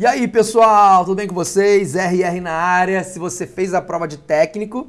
E aí, pessoal, tudo bem com vocês? RR na área. Se você fez a prova de técnico,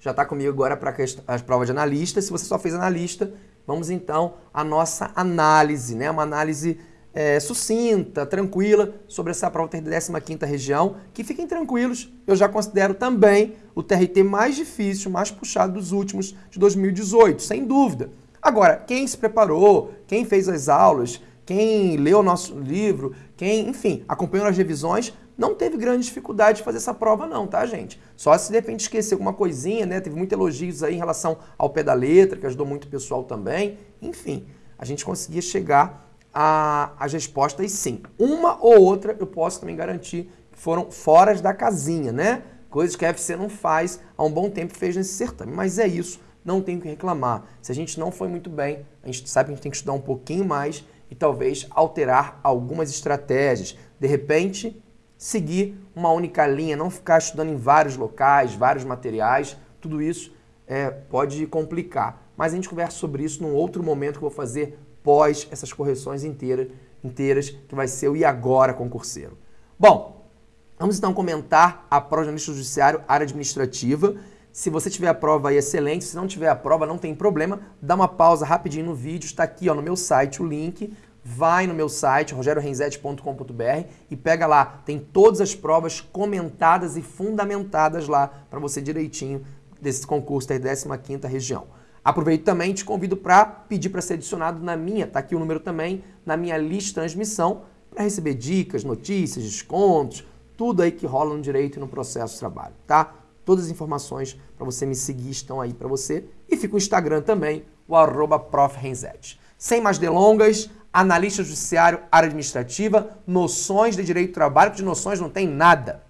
já está comigo agora para as provas de analista. Se você só fez analista, vamos então à nossa análise, né? Uma análise é, sucinta, tranquila sobre essa prova da 15ª região, que fiquem tranquilos, eu já considero também o TRT mais difícil, mais puxado dos últimos de 2018, sem dúvida. Agora, quem se preparou, quem fez as aulas, quem leu o nosso livro, quem, enfim, acompanhou as revisões, não teve grande dificuldade de fazer essa prova não, tá, gente? Só se de repente esquecer alguma coisinha, né? Teve muitos elogios aí em relação ao pé da letra, que ajudou muito o pessoal também. Enfim, a gente conseguia chegar às respostas sim. Uma ou outra eu posso também garantir que foram fora da casinha, né? Coisas que a FC não faz há um bom tempo fez nesse certame. Mas é isso, não tem o que reclamar. Se a gente não foi muito bem, a gente sabe que a gente tem que estudar um pouquinho mais e talvez alterar algumas estratégias. De repente, seguir uma única linha, não ficar estudando em vários locais, vários materiais, tudo isso é, pode complicar. Mas a gente conversa sobre isso num outro momento que eu vou fazer pós essas correções inteiras, inteiras que vai ser o e agora concurseiro. Bom, vamos então comentar a prova de judiciário, área administrativa. Se você tiver a prova aí, excelente. Se não tiver a prova, não tem problema. Dá uma pausa rapidinho no vídeo. Está aqui ó, no meu site o link. Vai no meu site, rogerorenzete.com.br e pega lá. Tem todas as provas comentadas e fundamentadas lá para você direitinho desse concurso da 15ª região. Aproveito também te convido para pedir para ser adicionado na minha, tá aqui o número também, na minha lista de transmissão, para receber dicas, notícias, descontos, tudo aí que rola no direito e no processo de trabalho, tá? Todas as informações para você me seguir estão aí para você. E fica o Instagram também, o arroba Sem mais delongas, analista judiciário, área administrativa, noções de direito do trabalho, de noções não tem nada.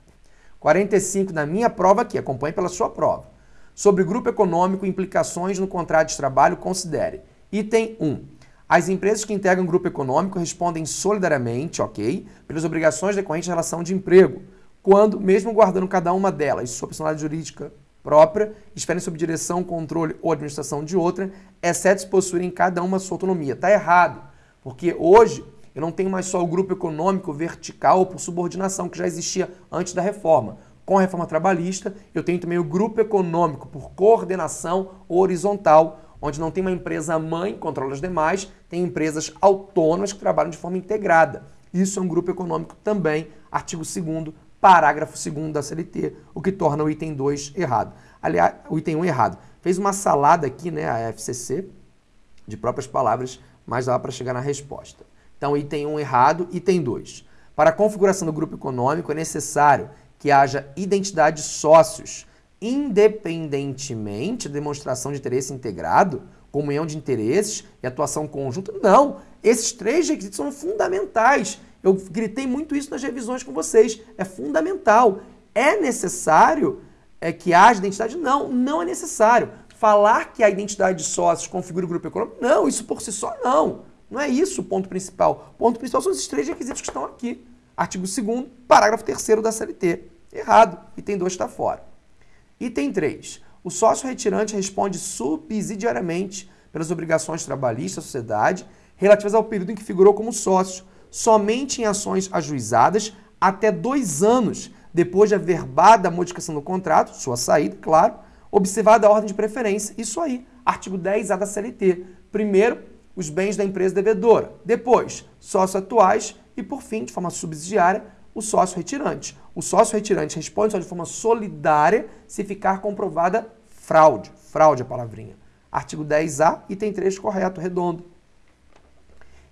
45 na minha prova aqui, acompanhe pela sua prova. Sobre grupo econômico e implicações no contrato de trabalho, considere. Item 1. As empresas que integram grupo econômico respondem solidariamente, ok, pelas obrigações decorrentes da relação de emprego quando, mesmo guardando cada uma delas sua personalidade jurídica própria, esperem sob direção, controle ou administração de outra, exceto se possuírem cada uma sua autonomia. Está errado, porque hoje eu não tenho mais só o grupo econômico vertical por subordinação, que já existia antes da reforma. Com a reforma trabalhista, eu tenho também o grupo econômico por coordenação horizontal, onde não tem uma empresa mãe que controla as demais, tem empresas autônomas que trabalham de forma integrada. Isso é um grupo econômico também, artigo 2 parágrafo 2 da CLT, o que torna o item 2 errado. Aliás, o item 1 errado. Fez uma salada aqui, né, a FCC, de próprias palavras, mas dá para chegar na resposta. Então, item 1 errado, item 2. Para a configuração do grupo econômico é necessário que haja identidade de sócios, independentemente da demonstração de interesse integrado, comunhão de interesses e atuação conjunta. Não, esses três requisitos são fundamentais eu gritei muito isso nas revisões com vocês. É fundamental. É necessário é, que haja identidade? Não, não é necessário. Falar que a identidade de sócios configura o grupo econômico? Não, isso por si só não. Não é isso o ponto principal. O ponto principal são esses três requisitos que estão aqui. Artigo 2 parágrafo 3 da CLT. Errado. Item 2 está fora. Item 3. O sócio retirante responde subsidiariamente pelas obrigações trabalhistas da sociedade relativas ao período em que figurou como sócio, somente em ações ajuizadas até dois anos depois de averbada a modificação do contrato, sua saída, claro, observada a ordem de preferência. Isso aí, artigo 10A da CLT. Primeiro, os bens da empresa devedora. Depois, sócios atuais. E, por fim, de forma subsidiária, o sócio retirante. O sócio retirante responde só de forma solidária se ficar comprovada fraude. Fraude é a palavrinha. Artigo 10A, item 3, correto, redondo.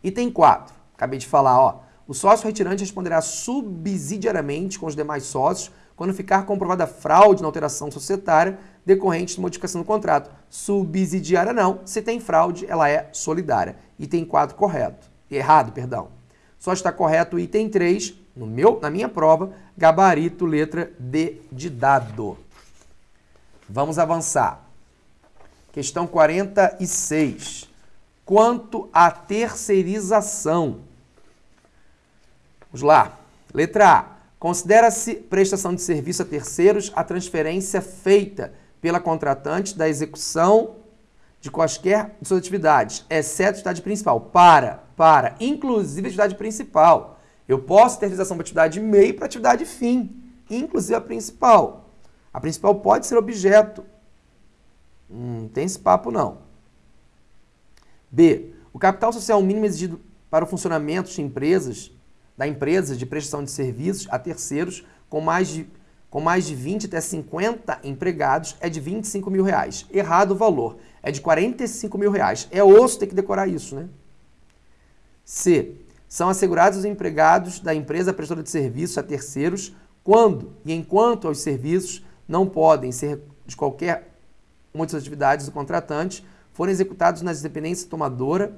Item 4. Acabei de falar, ó. O sócio retirante responderá subsidiariamente com os demais sócios quando ficar comprovada fraude na alteração societária decorrente de modificação do contrato. Subsidiária não. Se tem fraude, ela é solidária. Item 4 correto. Errado, perdão. Só está correto o item 3, no meu, na minha prova, gabarito letra D de dado. Vamos avançar. Questão 46 quanto à terceirização. Vamos lá. Letra A. Considera-se prestação de serviço a terceiros a transferência feita pela contratante da execução de quaisquer de suas atividades, exceto a atividade principal. Para, para, inclusive a atividade principal. Eu posso ter realização para atividade meio para atividade fim, inclusive a principal. A principal pode ser objeto. Não tem esse papo não. B. O capital social mínimo exigido para o funcionamento de empresas, da empresa de prestação de serviços a terceiros com mais de, com mais de 20 até 50 empregados é de 25 mil reais. Errado o valor. É de 45 mil reais. É osso ter que decorar isso, né? C. São assegurados os empregados da empresa prestadora de serviços a terceiros quando e enquanto os serviços não podem ser de qualquer uma das atividades do contratante forem executados nas dependências tomadora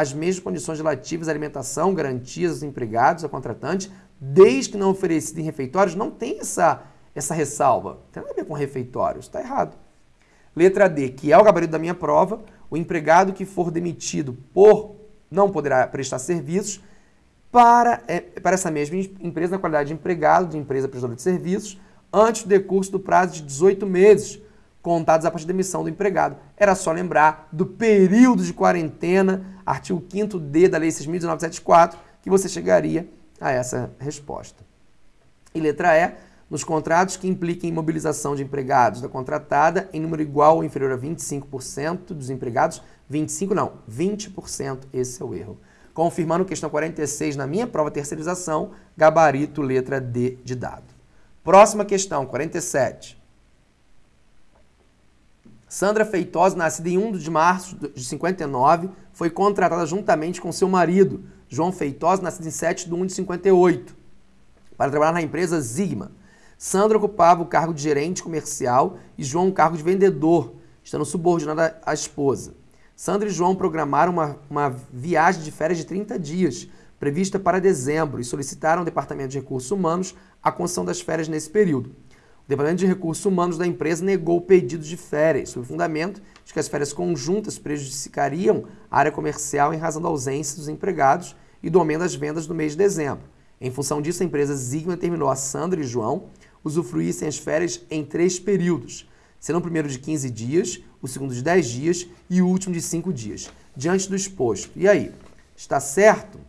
as mesmas condições relativas à alimentação, garantias aos empregados, ao contratante, desde que não oferecido em refeitórios, não tem essa, essa ressalva. Tem nada a ver com refeitórios, está errado. Letra D, que é o gabarito da minha prova, o empregado que for demitido por não poderá prestar serviços para, é, para essa mesma empresa na qualidade de empregado de empresa prestadora de serviços antes do decurso do prazo de 18 meses, contados a partir da demissão do empregado. Era só lembrar do período de quarentena, artigo 5d da Lei 6.1974, que você chegaria a essa resposta. E letra E, nos contratos que impliquem mobilização de empregados da contratada em número igual ou inferior a 25% dos empregados, 25 não, 20%, esse é o erro. Confirmando questão 46 na minha prova terceirização, gabarito letra D de dado. Próxima questão, 47. Sandra Feitosa, nascida em 1 de março de 59, foi contratada juntamente com seu marido, João Feitosa, nascido em 7 de 1 de 58, para trabalhar na empresa Zigma. Sandra ocupava o cargo de gerente comercial e João o cargo de vendedor, estando subordinada à esposa. Sandra e João programaram uma, uma viagem de férias de 30 dias, prevista para dezembro, e solicitaram ao Departamento de Recursos Humanos a concessão das férias nesse período. O Departamento de Recursos Humanos da empresa negou o pedido de férias, sob o fundamento de que as férias conjuntas prejudicariam a área comercial em razão da ausência dos empregados e do aumento das vendas no mês de dezembro. Em função disso, a empresa Zigma determinou a Sandra e João usufruíssem as férias em três períodos, sendo o primeiro de 15 dias, o segundo de 10 dias e o último de 5 dias, diante do exposto. E aí, está certo?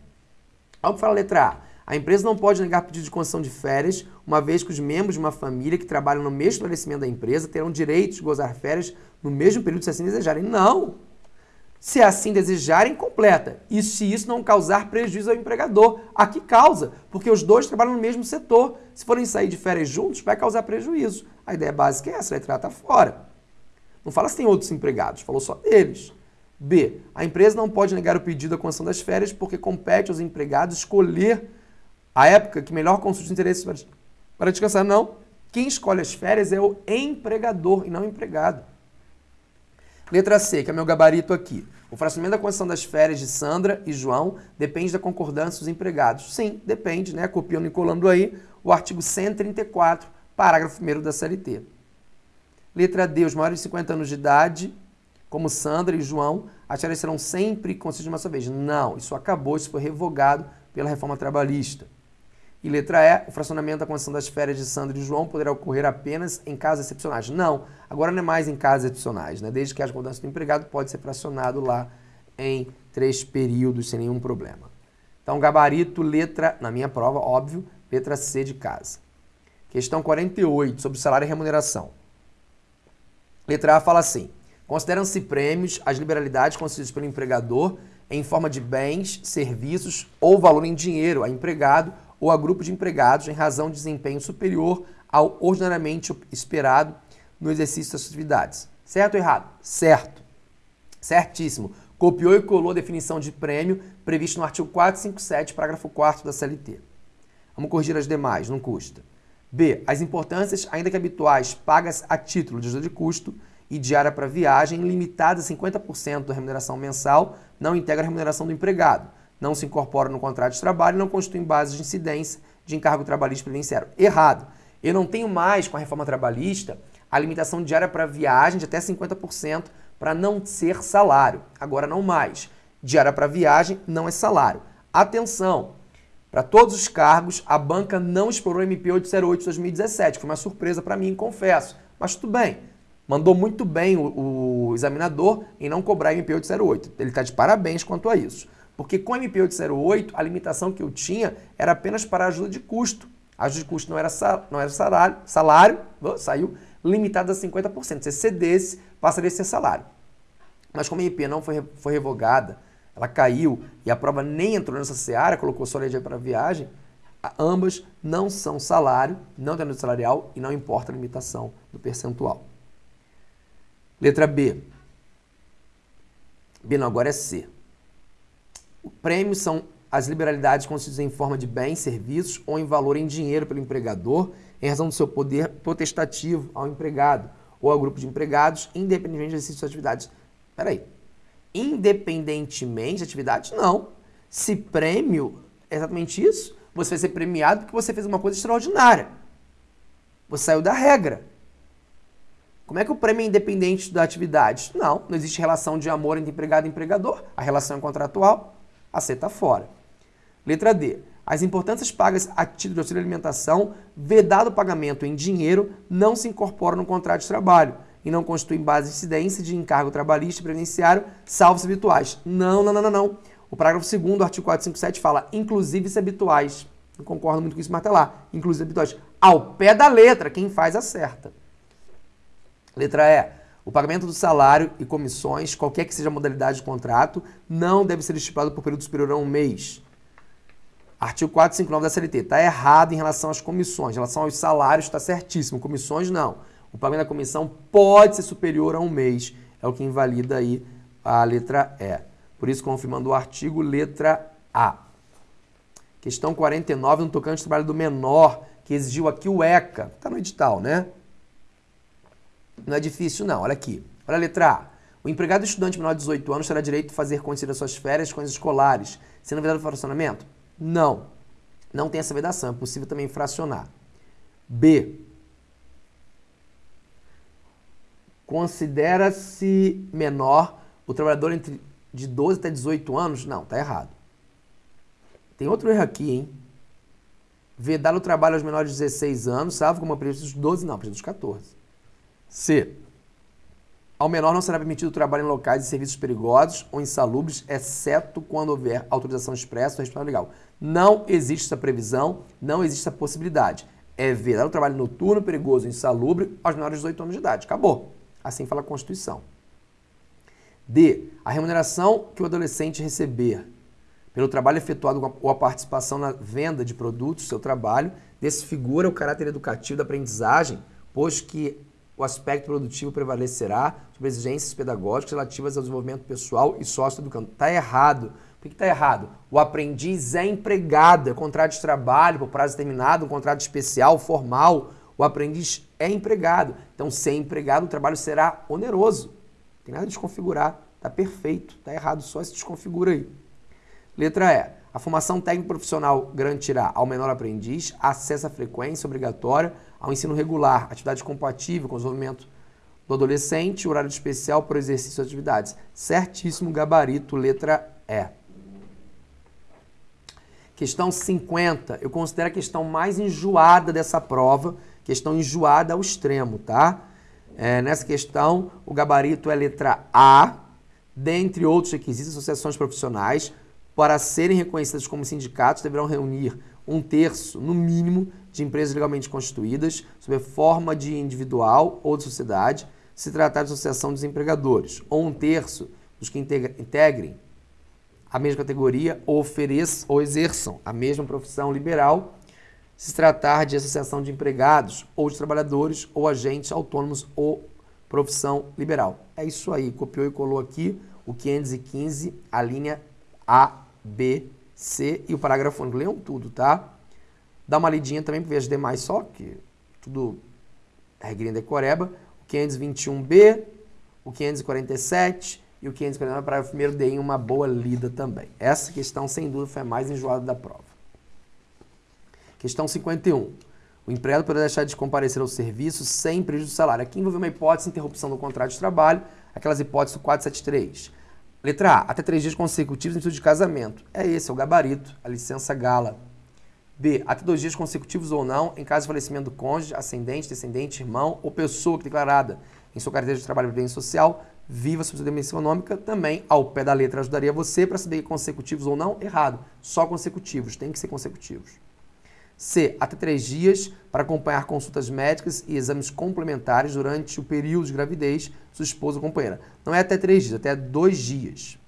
Que fala a letra A, a empresa não pode negar pedido de concessão de férias, uma vez que os membros de uma família que trabalham no mesmo estabelecimento da empresa terão direito de gozar férias no mesmo período se assim desejarem. Não! Se assim desejarem, completa. E se isso não causar prejuízo ao empregador? Aqui causa, porque os dois trabalham no mesmo setor. Se forem sair de férias juntos, vai causar prejuízo. A ideia básica é essa, a letra está fora. Não fala se tem outros empregados, falou só deles. B. A empresa não pode negar o pedido da concessão das férias porque compete aos empregados escolher a época que melhor consulte os interesses para, para descansar. Não. Quem escolhe as férias é o empregador e não o empregado. Letra C, que é meu gabarito aqui. O fracionamento da concessão das férias de Sandra e João depende da concordância dos empregados. Sim, depende, né? Copiando e colando aí o artigo 134, parágrafo 1 da CLT. Letra D, os maiores de 50 anos de idade, como Sandra e João, as férias serão sempre concedidas uma só vez. Não, isso acabou, isso foi revogado pela reforma trabalhista. E letra E, o fracionamento da concessão das férias de Sandra e João poderá ocorrer apenas em casos excepcionais. Não, agora não é mais em casos excepcionais, né? Desde que haja mudança do empregado, pode ser fracionado lá em três períodos sem nenhum problema. Então, gabarito, letra, na minha prova, óbvio, letra C de casa. Questão 48, sobre salário e remuneração. Letra A fala assim: consideram-se prêmios as liberalidades concedidas pelo empregador em forma de bens, serviços ou valor em dinheiro a empregado ou a grupo de empregados em razão de desempenho superior ao ordinariamente esperado no exercício das atividades. Certo ou errado? Certo. Certíssimo. Copiou e colou a definição de prêmio prevista no artigo 457, parágrafo 4 da CLT. Vamos corrigir as demais, não custa. B. As importâncias, ainda que habituais, pagas a título de ajuda de custo e diária para viagem, limitadas a 50% da remuneração mensal, não integra a remuneração do empregado não se incorpora no contrato de trabalho e não constituem base de incidência de encargo trabalhista previdenciário. Errado. Eu não tenho mais, com a reforma trabalhista, a limitação diária para viagem de até 50% para não ser salário. Agora não mais. Diária para viagem não é salário. Atenção! Para todos os cargos, a banca não explorou o MP 808 de 2017. Foi uma surpresa para mim, confesso. Mas tudo bem. Mandou muito bem o, o examinador em não cobrar MP 808. Ele está de parabéns quanto a isso. Porque com o MP808, a limitação que eu tinha era apenas para ajuda de custo. A ajuda de custo não era, não era salário, salário saiu limitado a 50%. Se cedesse, passaria a ser salário. Mas como a MP não foi, foi revogada, ela caiu e a prova nem entrou nessa seara, colocou só lei para viagem, ambas não são salário, não tem salarial e não importa a limitação do percentual. Letra B. B não, agora é C. Prêmio são as liberalidades concedidas em forma de bens, serviços ou em valor em dinheiro pelo empregador, em razão do seu poder potestativo ao empregado ou ao grupo de empregados, independentemente exercício de suas atividades. Peraí. Independentemente de atividades? Não. Se prêmio é exatamente isso, você vai ser premiado porque você fez uma coisa extraordinária. Você saiu da regra. Como é que o prêmio é independente da atividade? Não, não existe relação de amor entre empregado e empregador. A relação é contratual. A C está fora. Letra D. As importâncias pagas a título de auxílio alimentação, vedado o pagamento em dinheiro, não se incorporam no contrato de trabalho e não constituem base de incidência de encargo trabalhista e previdenciário, salvo habituais. Não, não, não, não, não. O parágrafo 2 do artigo 457 fala, inclusive se habituais. Não concordo muito com isso, mas tá lá. Inclusive habituais. Ao pé da letra, quem faz acerta. Letra E. O pagamento do salário e comissões, qualquer que seja a modalidade de contrato, não deve ser estipulado por período superior a um mês. Artigo 459 da CLT. Está errado em relação às comissões. Em relação aos salários, está certíssimo. Comissões, não. O pagamento da comissão pode ser superior a um mês. É o que invalida aí a letra E. Por isso, confirmando o artigo, letra A. Questão 49, no tocante ao trabalho do menor, que exigiu aqui o ECA. Está no edital, né? Não é difícil, não. Olha aqui. Olha a letra A. O empregado estudante menor de 18 anos terá direito de fazer conhecer suas férias com as escolares, sendo vedado o fracionamento? Não. Não tem essa vedação. É possível também fracionar. B. Considera-se menor o trabalhador entre de 12 até 18 anos? Não, tá errado. Tem outro erro aqui, hein? Vedar o trabalho aos menores de 16 anos, salvo como previsto dos 12, não, previsto dos 14. C. Ao menor não será permitido trabalhar em locais e serviços perigosos ou insalubres, exceto quando houver autorização expressa ou resposta legal. Não existe essa previsão, não existe essa possibilidade. É vedar o trabalho noturno, perigoso insalubre aos menores de 18 anos de idade. Acabou. Assim fala a Constituição. D. A remuneração que o adolescente receber pelo trabalho efetuado ou a participação na venda de produtos do seu trabalho desfigura o caráter educativo da aprendizagem, pois que o aspecto produtivo prevalecerá sobre exigências pedagógicas relativas ao desenvolvimento pessoal e sócio-educando. Está errado. Por que está errado? O aprendiz é empregado, é contrato de trabalho por prazo determinado, um contrato especial, formal. O aprendiz é empregado. Então, ser empregado, o trabalho será oneroso. Não tem nada de desconfigurar. Está perfeito. Está errado, só se desconfigura aí. Letra E. A formação técnico profissional garantirá ao menor aprendiz acesso à frequência obrigatória ao ensino regular, atividade compatível com o desenvolvimento do adolescente, horário especial para o exercício de atividades. Certíssimo gabarito, letra E. Questão 50. Eu considero a questão mais enjoada dessa prova, questão enjoada ao extremo, tá? É, nessa questão, o gabarito é letra A, dentre outros requisitos, associações profissionais, para serem reconhecidas como sindicatos, deverão reunir um terço, no mínimo, de empresas legalmente constituídas, sob a forma de individual ou de sociedade, se tratar de associação de desempregadores, ou um terço dos que integrem a mesma categoria ou ofereçam ou exerçam a mesma profissão liberal, se tratar de associação de empregados ou de trabalhadores ou agentes autônomos ou profissão liberal. É isso aí, copiou e colou aqui o 515, a linha A, B, C e o parágrafo único. Leiam tudo, tá? Dá uma lidinha também para ver as demais só, que tudo regrinha decoreba. O 521B, o 547 e o 549 para o primeiro deem uma boa lida também. Essa questão, sem dúvida, foi a mais enjoada da prova. Questão 51. O empregado poderá deixar de comparecer ao serviço sem prejuízo do salário. Aqui envolve uma hipótese de interrupção do contrato de trabalho, aquelas hipóteses do 473. Letra A, até três dias consecutivos em tudo de casamento. É esse, é o gabarito, a licença gala. B. Até dois dias consecutivos ou não, em caso de falecimento do cônjuge, ascendente, descendente, irmão ou pessoa declarada em sua carteira de trabalho e previdência social, viva sua demissão econômica, também ao pé da letra ajudaria você para saber consecutivos ou não. Errado. Só consecutivos, tem que ser consecutivos. C. Até três dias para acompanhar consultas médicas e exames complementares durante o período de gravidez sua esposa ou companheira. Não é até três dias, até dois dias.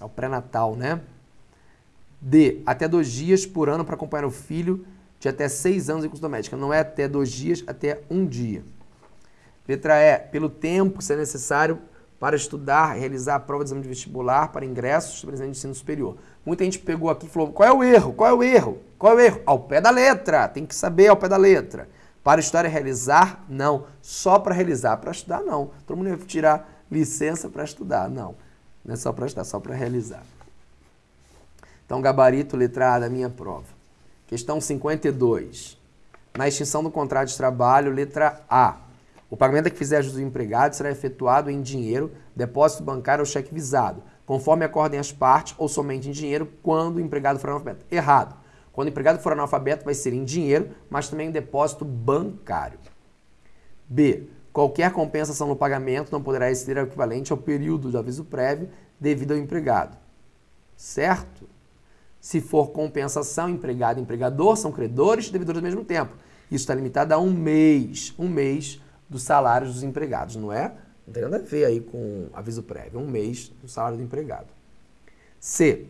É o pré-natal, né? D. Até dois dias por ano para acompanhar o filho de até seis anos em consulta médica. Não é até dois dias, até um dia. Letra E, pelo tempo que é necessário para estudar, realizar a prova de exame de vestibular para ingressos de ensino superior. Muita gente pegou aqui e falou: qual é o erro? Qual é o erro? Qual é o erro? Ao pé da letra, tem que saber ao pé da letra. Para estudar e realizar? Não. Só para realizar. Para estudar, não. Todo mundo ia tirar licença para estudar. Não. Não é só para estudar, é só para realizar. Então, gabarito, letra A da minha prova. Questão 52. Na extinção do contrato de trabalho, letra A. O pagamento que fizer dos empregados será efetuado em dinheiro, depósito bancário ou cheque visado, conforme acordem as partes, ou somente em dinheiro quando o empregado for analfabeto. Errado. Quando o empregado for analfabeto, vai ser em dinheiro, mas também em depósito bancário. B. Qualquer compensação no pagamento não poderá exceder o equivalente ao período de aviso prévio devido ao empregado. Certo? Se for compensação, empregado e empregador são credores e devedores ao mesmo tempo. Isso está limitado a um mês. Um mês dos salários dos empregados, não é? Não tem nada a ver aí com aviso prévio, um mês do salário do empregado. C.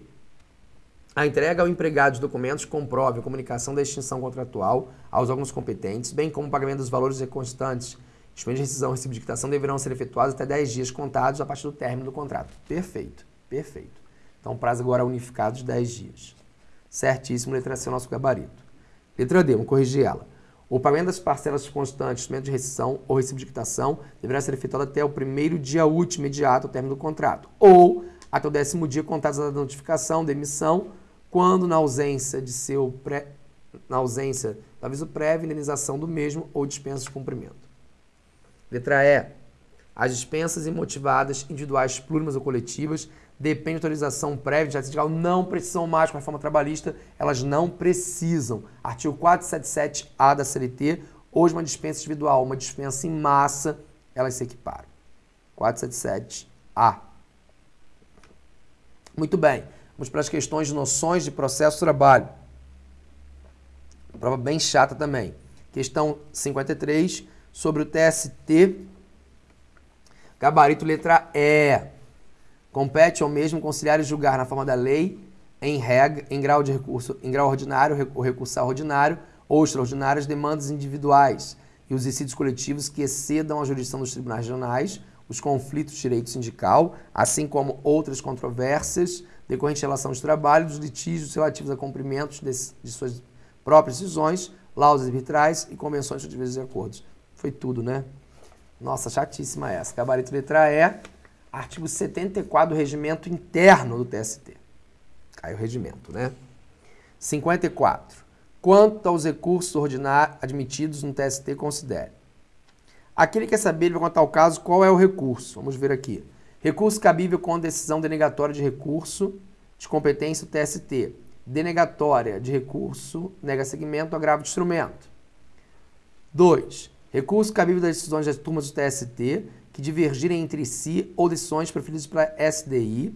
A entrega ao empregado de documentos comprove a comunicação da extinção contratual aos órgãos competentes, bem como o pagamento dos valores constantes, instrumento de rescisão e recibo de quitação deverão ser efetuados até 10 dias contados a partir do término do contrato. Perfeito, perfeito. Então, prazo agora unificado de 10 dias. Certíssimo, letra C, é nosso gabarito. Letra D, vamos corrigir ela. O pagamento das parcelas constantes, instrumento de rescisão ou recibo de quitação deverá ser efetuado até o primeiro dia útil imediato ao término do contrato, ou até o décimo dia contados da notificação, demissão, quando na ausência de seu pré, na ausência do aviso prévio, indenização do mesmo ou dispensa de cumprimento. Letra E. As dispensas imotivadas, individuais, plurimas ou coletivas, depende de autorização prévia de sindical, não precisam mais com a reforma trabalhista, elas não precisam. Artigo 477A da CLT, hoje uma dispensa individual, uma dispensa em massa, elas se equiparam. 477A. Muito bem, vamos para as questões de noções de processo de trabalho. Prova bem chata também. Questão 53, sobre o TST. Gabarito letra E. Compete ao mesmo conciliar e julgar na forma da lei, em reg, em grau de recurso, em grau ordinário ou recursal ordinário ou extraordinário as demandas individuais e os dissídios coletivos que excedam a jurisdição dos tribunais regionais, os conflitos de direito sindical, assim como outras controvérsias decorrentes de relação de trabalho, dos litígios relativos a cumprimentos de, de suas próprias decisões, laudas arbitrais e convenções de e acordos. Foi tudo, né? Nossa, chatíssima essa. Gabarito letra E artigo 74 do regimento interno do TST. Aí o regimento, né? 54. Quanto aos recursos ordinários admitidos no TST, considere. Aquele que quer saber, ele vai contar o caso, qual é o recurso. Vamos ver aqui. Recurso cabível com decisão denegatória de recurso de competência do TST. Denegatória de recurso, nega segmento, agravo de instrumento. 2. Recurso cabível das decisões das turmas do TST que divergirem entre si ou decisões preferidas pela SDI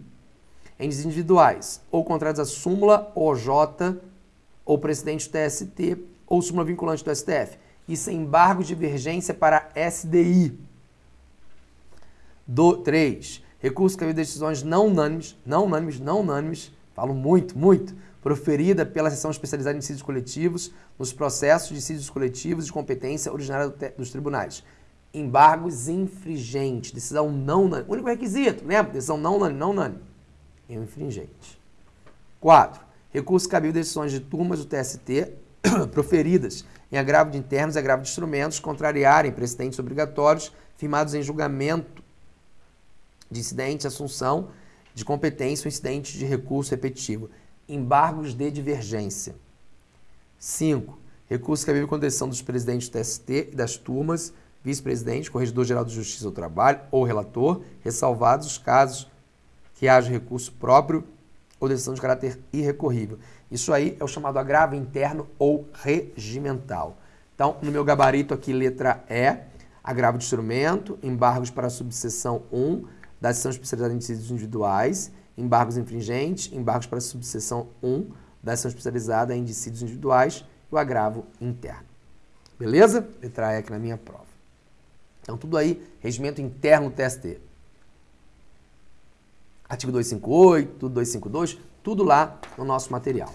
em individuais, ou contrários à súmula OJ ou presidente do TST ou súmula vinculante do STF. Isso é embargo de divergência para SDI. 3. Recurso cabível de decisões não unânimes, não unânimes, não unânimes, falo muito, muito, proferida pela seção especializada em dissídios coletivos nos processos de dissídios coletivos de competência originária dos tribunais embargos infringentes, decisão não unânime. Único requisito, lembra? Decisão não unânime, não unânime. Infringente. 4. Recurso cabível de decisões de turmas do TST proferidas em agravo de internos e agravo de instrumentos contrariarem precedentes obrigatórios firmados em julgamento de incidente, assunção de competência ou incidente de recurso repetitivo. Embargos de divergência. 5. Recurso cabível com decisão dos presidentes do TST e das turmas vice-presidente, corregedor-geral de Justiça do Trabalho ou relator, ressalvados os casos que haja recurso próprio ou decisão de caráter irrecorrível. Isso aí é o chamado agravo interno ou regimental. Então, no meu gabarito aqui, letra E, agravo de instrumento, embargos para a subseção 1 da seção especializada em dissídios individuais, embargos infringentes, embargos para a subseção 1 da seção especializada em dissídios individuais e o agravo interno. Beleza? Letra E aqui na minha prova. Então, tudo aí, regimento interno do TST. Artigo 258, 252, tudo lá no nosso material.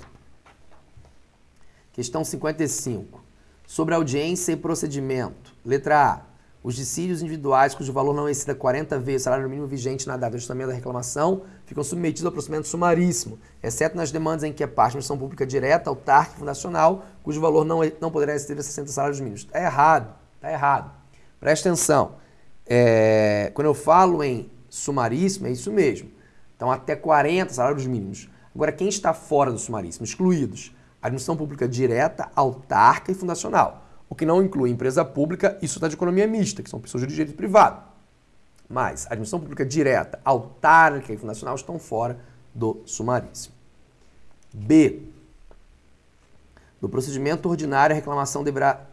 Questão 55. Sobre audiência e procedimento. Letra A. Os dissídios individuais cujo valor não exceda 40 vezes o salário mínimo vigente na data de ajustamento da reclamação ficam submetidos ao procedimento sumaríssimo, exceto nas demandas em que a parte missão pública direta, autárquica fundacional, cujo valor não, não poderá exceder a 60 salários mínimos. Está errado, está errado. Presta atenção. É, quando eu falo em sumaríssimo, é isso mesmo. Então, até 40 salários mínimos. Agora, quem está fora do sumaríssimo? Excluídos. Administração pública direta, autárquica e fundacional. O que não inclui empresa pública e sociedade de economia mista, que são pessoas de direito privado. Mas administração pública direta, autárquica e fundacional estão fora do sumaríssimo. B. No procedimento ordinário, a reclamação deverá,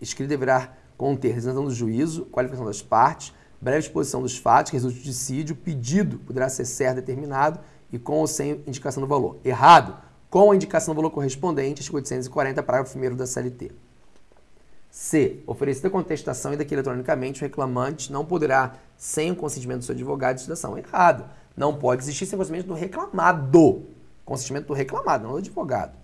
escrita deverá conter representação do juízo, qualificação das partes, breve exposição dos fatos que resultam do dissídio, pedido poderá ser certo determinado e com ou sem indicação do valor. Errado, com a indicação do valor correspondente, artigo 840, parágrafo 1 da CLT. C. Oferecida contestação ainda que eletronicamente, o reclamante não poderá, sem o consentimento do seu advogado, de ação. Errado. Não pode existir sem o consentimento do reclamado. Consentimento do reclamado, não do advogado.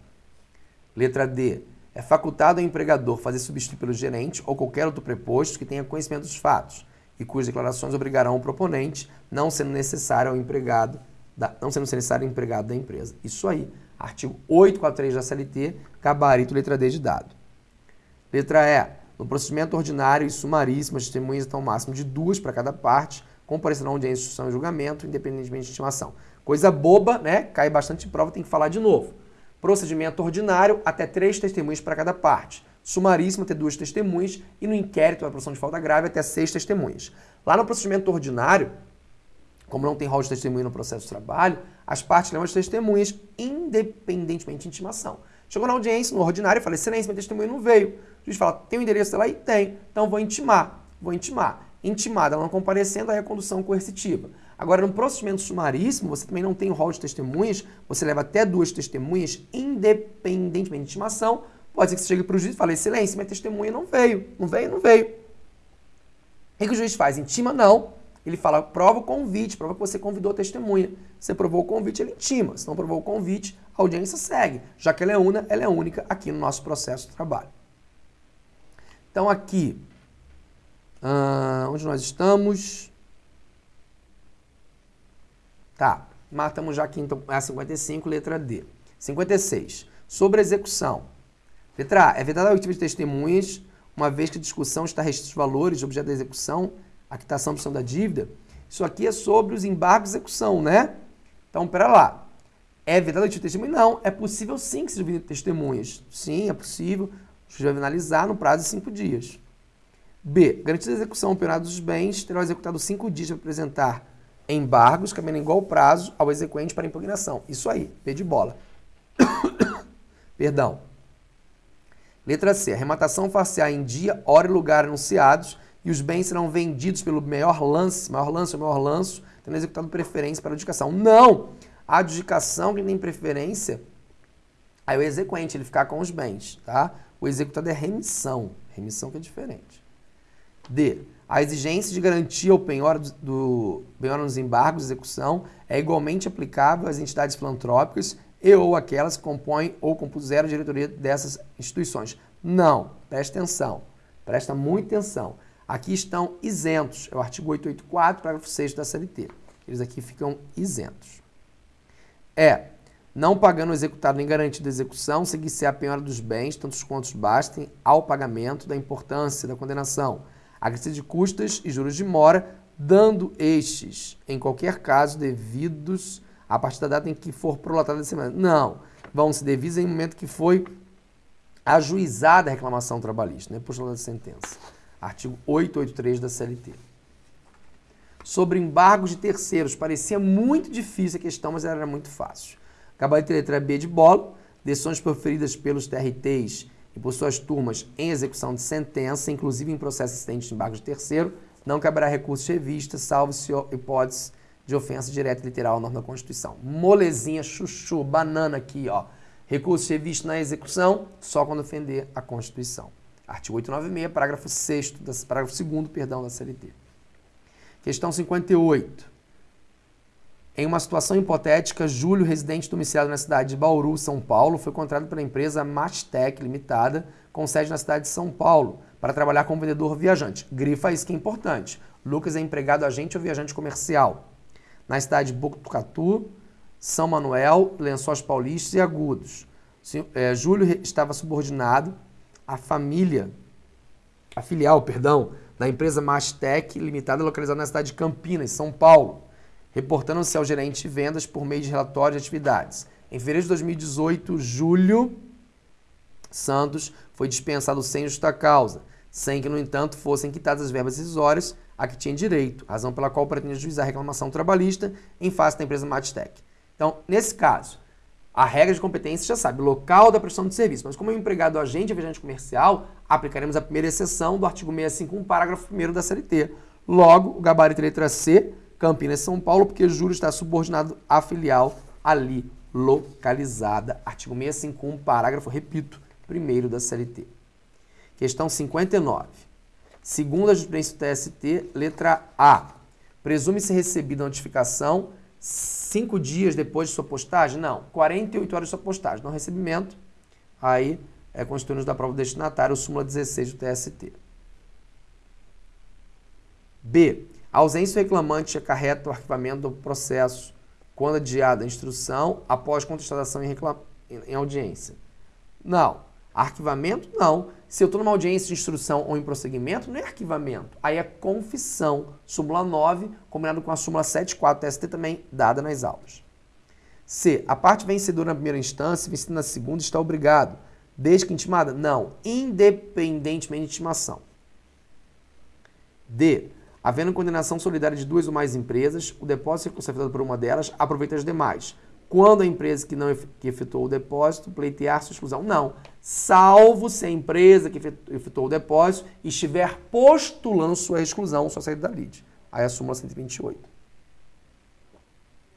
Letra D. É facultado ao empregador fazer substituir pelo gerente ou qualquer outro preposto que tenha conhecimento dos fatos e cujas declarações obrigarão o proponente, não sendo necessário ao empregado, da, não sendo necessário ao empregado da empresa. Isso aí. Artigo 843 da CLT, gabarito letra D de dado. Letra E. No procedimento ordinário e sumaríssimo, as testemunhas estão máximo de duas para cada parte, comparecerão audiência, instrução e julgamento, independentemente de estimação. Coisa boba, né? Cai bastante prova, tem que falar de novo. Procedimento ordinário, até três testemunhas para cada parte. Sumaríssimo, até duas testemunhas. E no inquérito, a produção de falta grave, até seis testemunhas. Lá no procedimento ordinário, como não tem rol de testemunha no processo de trabalho, as partes levam as testemunhas independentemente de intimação. Chegou na audiência, no ordinário, eu falei, excelência, minha testemunha não veio. O juiz fala, tem o um endereço lá? E tem. Então vou intimar. Vou intimar. Intimada, ela não comparecendo, aí a condução coercitiva. Agora, no procedimento sumaríssimo, você também não tem o rol de testemunhas, você leva até duas testemunhas, independentemente de intimação. Pode ser que você chegue para o juiz e fale, excelência, minha testemunha não veio. Não veio, não veio. O que o juiz faz? Intima não. Ele fala, prova o convite, prova que você convidou a testemunha. Você provou o convite, ele intima. Se não provou o convite, a audiência segue. Já que ela é una, ela é única aqui no nosso processo de trabalho. Então aqui, uh, onde nós estamos? Tá, matamos já então a 55, letra D. 56. Sobre a execução. Letra A. É vedada a oitiva de testemunhas, uma vez que a discussão está restrita aos valores de objeto da execução a quitação opção da dívida, isso aqui é sobre os embargos de execução, né? Então, pera lá. É verdade de testemunha? Não. É possível sim que se divida testemunhas. Sim, é possível. O juiz vai analisar no prazo de cinco dias. B. Garantida a execução operada dos bens, terá executado cinco dias para apresentar embargos, cabendo igual prazo ao exequente para impugnação. Isso aí, P de bola. Perdão. Letra C. Arrematação facial em dia, hora e lugar anunciados e os bens serão vendidos pelo maior lance, maior lance ou maior lanço, tendo executado preferência para adjudicação. Não! A adjudicação, quem tem preferência, aí o exequente, ele ficar com os bens, tá? O executado é remissão, remissão que é diferente. D. A exigência de garantia ao penhor, do, penhor nos embargos de execução é igualmente aplicável às entidades filantrópicas e ou aquelas que compõem ou compuseram a diretoria dessas instituições. Não, presta atenção, presta muita atenção. Aqui estão isentos, é o artigo 884, parágrafo 6 da CLT. Eles aqui ficam isentos. É, não pagando executado nem garantido de execução, seguir-se a penhora dos bens, tantos quantos bastem, ao pagamento da importância da condenação, acrescente de custas e juros de mora, dando estes, em qualquer caso, devidos a partir da data em que for prolatada a semana. Não, vão se devidos em momento que foi ajuizada a reclamação trabalhista, né, por da sentença artigo 883 da CLT. Sobre embargos de terceiros, parecia muito difícil a questão, mas era muito fácil. Gabarito letra B de bola, decisões proferidas pelos TRTs e por suas turmas em execução de sentença, inclusive em processo assistente de embargo de terceiro, não caberá recurso de revista, salvo se hipótese de ofensa direta literal à norma da Constituição. Molezinha, chuchu, banana aqui, ó. Recurso de revista na execução, só quando ofender a Constituição. Artigo 896, parágrafo 6 parágrafo 2 perdão, da CLT. Questão 58. Em uma situação hipotética, Júlio, residente domiciliado na cidade de Bauru, São Paulo, foi contratado pela empresa Mastec Limitada, com sede na cidade de São Paulo, para trabalhar como vendedor viajante. Grifa isso que é importante. Lucas é empregado agente ou viajante comercial. Na cidade de Botucatu, São Manuel, Lençóis Paulistas e Agudos. É, Júlio estava subordinado à família, a filial, perdão, da empresa Mastec Limitada, localizada na cidade de Campinas, São Paulo reportando-se ao gerente de vendas por meio de relatório de atividades. Em fevereiro de 2018, Júlio Santos foi dispensado sem justa causa, sem que, no entanto, fossem quitadas as verbas rescisórias a que tinha direito, razão pela qual pretende juizar a reclamação trabalhista em face da empresa Matstec. Então, nesse caso, a regra de competência já sabe, local da prestação de serviço. Mas como é empregado agente viajante comercial, aplicaremos a primeira exceção do artigo 651, parágrafo 1 da CLT. Logo, o gabarito letra C Campinas, São Paulo, porque Júlio está subordinado à filial ali localizada. Artigo 651, parágrafo, repito, primeiro da CLT. Questão 59. Segundo a jurisprudência do TST, letra A. Presume-se recebida a notificação cinco dias depois de sua postagem? Não, 48 horas de sua postagem. Não recebimento, aí é constituído da prova do destinatário, súmula 16 do TST. B. A ausência do reclamante acarreta o arquivamento do processo quando adiada a instrução após contestação em, reclam... em audiência. Não. Arquivamento, não. Se eu estou numa audiência de instrução ou em prosseguimento, não é arquivamento. Aí é confissão. Súmula 9, combinado com a súmula 7.4 TST também dada nas aulas. C. A parte vencedora na primeira instância vencida na segunda está obrigado. Desde que intimada? Não. Independentemente de intimação. D. Havendo condenação solidária de duas ou mais empresas, o depósito recurso afetado por uma delas aproveita as demais. Quando a empresa que não que efetuou o depósito pleitear sua exclusão, não. Salvo se a empresa que efetuou o depósito estiver postulando sua exclusão, sua saída da lide. Aí a súmula 128.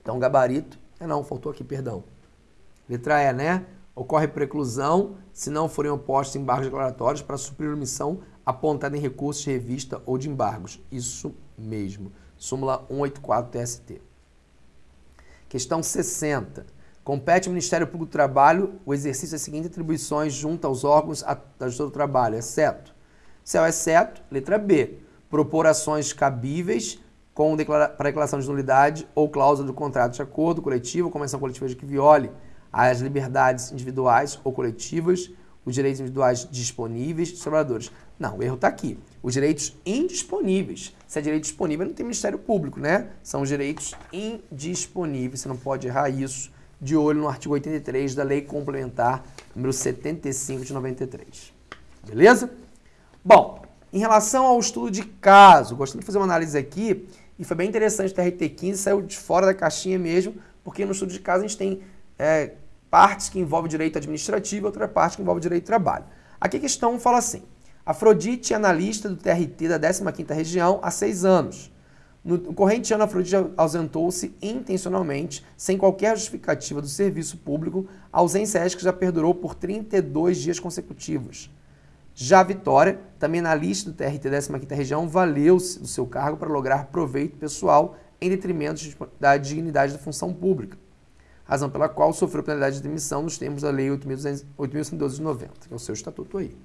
Então, gabarito. É não, faltou aqui, perdão. Letra E, né? Ocorre preclusão se não forem opostos embargos declaratórios para suprir omissão apontada em recursos de revista ou de embargos. Isso mesmo. Súmula 184 TST. Questão 60. Compete ao Ministério Público do Trabalho o exercício das seguintes atribuições junto aos órgãos da Justiça do Trabalho, exceto. É o exceto, letra B. Propor ações cabíveis com declara para declaração de nulidade ou cláusula do contrato de acordo coletivo ou convenção coletiva de que viole as liberdades individuais ou coletivas, os direitos individuais disponíveis dos trabalhadores. Não, o erro está aqui. Os direitos indisponíveis. Se é direito disponível, não tem Ministério Público, né? São os direitos indisponíveis. Você não pode errar isso. De olho no artigo 83 da Lei Complementar número 75 de 93. Beleza? Bom, em relação ao estudo de caso, gostaria de fazer uma análise aqui, e foi bem interessante o TRT15, saiu de fora da caixinha mesmo, porque no estudo de caso a gente tem é, partes que envolvem direito administrativo e outra parte que envolve direito de trabalho. Aqui a questão fala assim, Afrodite analista do TRT da 15ª Região há seis anos. No corrente ano, Afrodite ausentou-se intencionalmente, sem qualquer justificativa do serviço público, a ausência ética já perdurou por 32 dias consecutivos. Já Vitória, também analista do TRT da 15ª Região, valeu-se do seu cargo para lograr proveito pessoal em detrimento da dignidade da função pública, razão pela qual sofreu penalidade de demissão nos termos da Lei 8.112 de 90, que é o seu estatuto aí.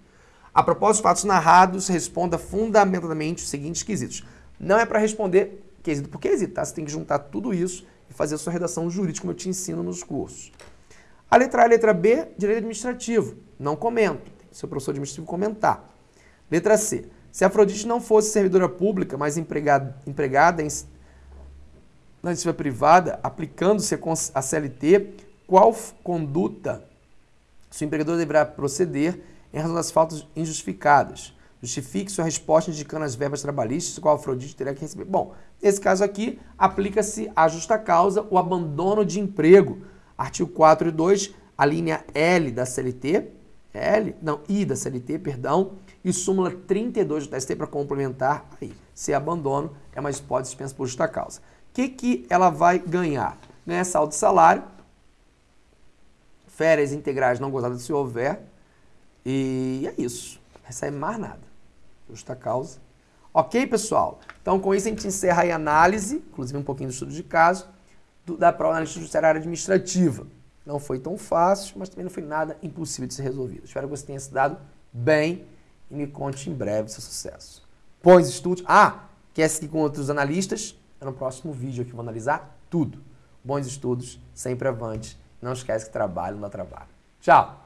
A propósito fatos narrados, responda fundamentalmente os seguintes quesitos. Não é para responder quesito por quesito, tá? Você tem que juntar tudo isso e fazer a sua redação jurídica, como eu te ensino nos cursos. A letra A e a letra B, direito administrativo. Não comento. O professor administrativo comentar. Letra C. Se a Afrodite não fosse servidora pública, mas empregada, empregada em, na iniciativa privada, aplicando-se a CLT, qual conduta seu empregador deverá proceder em razão das faltas injustificadas. Justifique sua resposta indicando as verbas trabalhistas, qual Afrodite teria que receber. Bom, nesse caso aqui, aplica-se a justa causa o abandono de emprego. Artigo 4 e 2, a linha L da CLT, L, não, I da CLT, perdão, e súmula 32 do TST para complementar aí. Se abandono é uma hipótese dispensa por justa causa. O que, que ela vai ganhar? Ganha saldo de salário, férias integrais não gozadas se houver, e é isso. Recebe mais nada. Justa causa. Ok, pessoal? Então, com isso, a gente encerra a análise, inclusive um pouquinho do estudo de caso, do, da prova analista judiciária administrativa. Não foi tão fácil, mas também não foi nada impossível de ser resolvido. Espero que você tenha se dado bem e me conte em breve seu sucesso. Bons estudos. Ah, quer seguir com outros analistas? É no próximo vídeo que eu vou analisar tudo. Bons estudos, sempre avante. Não esquece que trabalho não dá trabalho. Tchau!